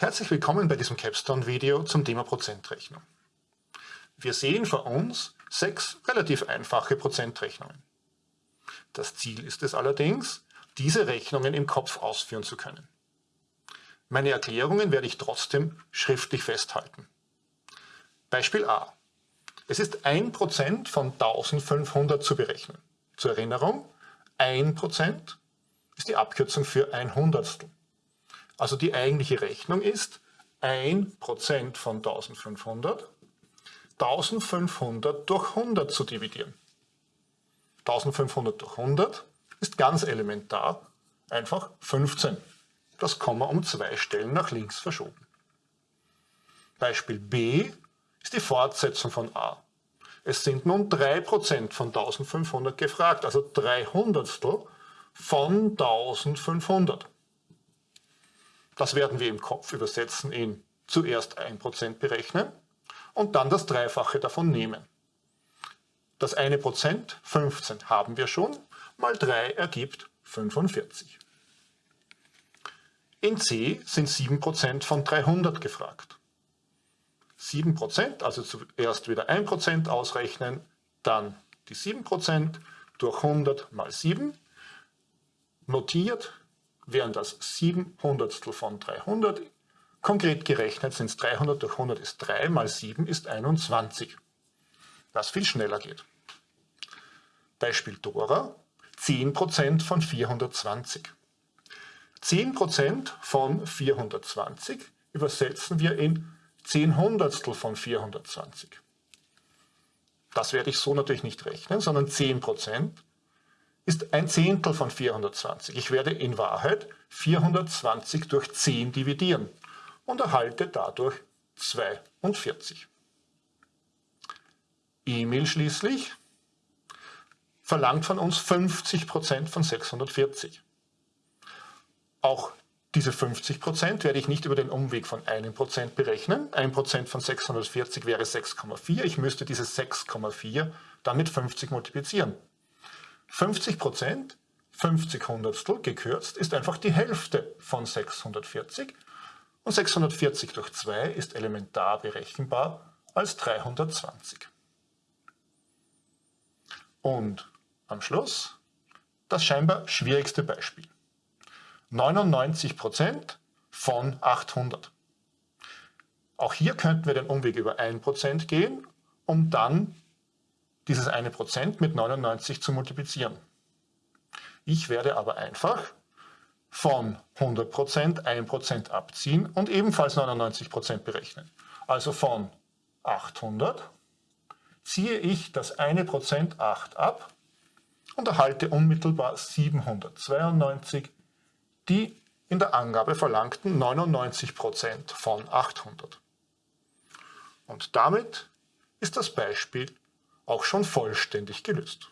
Herzlich willkommen bei diesem Capstone-Video zum Thema Prozentrechnung. Wir sehen vor uns sechs relativ einfache Prozentrechnungen. Das Ziel ist es allerdings, diese Rechnungen im Kopf ausführen zu können. Meine Erklärungen werde ich trotzdem schriftlich festhalten. Beispiel A. Es ist 1% von 1500 zu berechnen. Zur Erinnerung, 1% ist die Abkürzung für ein Hundertstel. Also die eigentliche Rechnung ist 1% von 1500, 1500 durch 100 zu dividieren. 1500 durch 100 ist ganz elementar, einfach 15. Das Komma um zwei Stellen nach links verschoben. Beispiel B ist die Fortsetzung von A. Es sind nun 3% von 1500 gefragt, also 3 Hundertstel von 1500. Das werden wir im Kopf übersetzen in zuerst 1% berechnen und dann das Dreifache davon nehmen. Das eine Prozent, 15, haben wir schon, mal 3 ergibt 45. In C sind 7% von 300 gefragt. 7%, also zuerst wieder 1% ausrechnen, dann die 7% durch 100 mal 7, notiert wären das 7 Hundertstel von 300. Konkret gerechnet sind es 300 durch 100 ist 3, mal 7 ist 21. Was viel schneller geht. Beispiel Dora, 10% von 420. 10% von 420 übersetzen wir in 10 Hundertstel von 420. Das werde ich so natürlich nicht rechnen, sondern 10% ist ein Zehntel von 420. Ich werde in Wahrheit 420 durch 10 dividieren und erhalte dadurch 42. Emil schließlich verlangt von uns 50% von 640. Auch diese 50% werde ich nicht über den Umweg von einem Prozent berechnen. 1% von 640 wäre 6,4. Ich müsste diese 6,4 dann mit 50 multiplizieren. 50 Prozent, 50 Hundertstel gekürzt, ist einfach die Hälfte von 640 und 640 durch 2 ist elementar berechenbar als 320. Und am Schluss das scheinbar schwierigste Beispiel. 99 Prozent von 800. Auch hier könnten wir den Umweg über 1% gehen, um dann dieses eine Prozent mit 99 zu multiplizieren. Ich werde aber einfach von 100% 1% abziehen und ebenfalls 99% berechnen. Also von 800 ziehe ich das eine Prozent 8 ab und erhalte unmittelbar 792, die in der Angabe verlangten 99% von 800. Und damit ist das Beispiel auch schon vollständig gelöst.